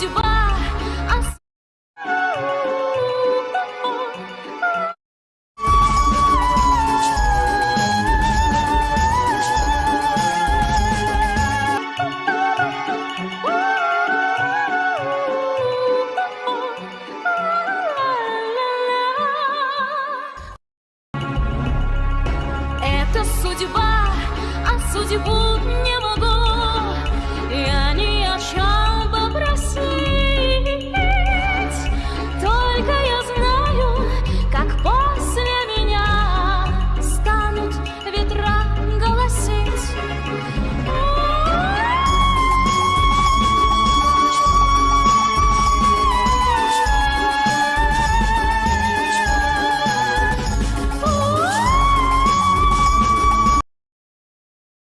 судьба. А Это судьба, а судьбу не могу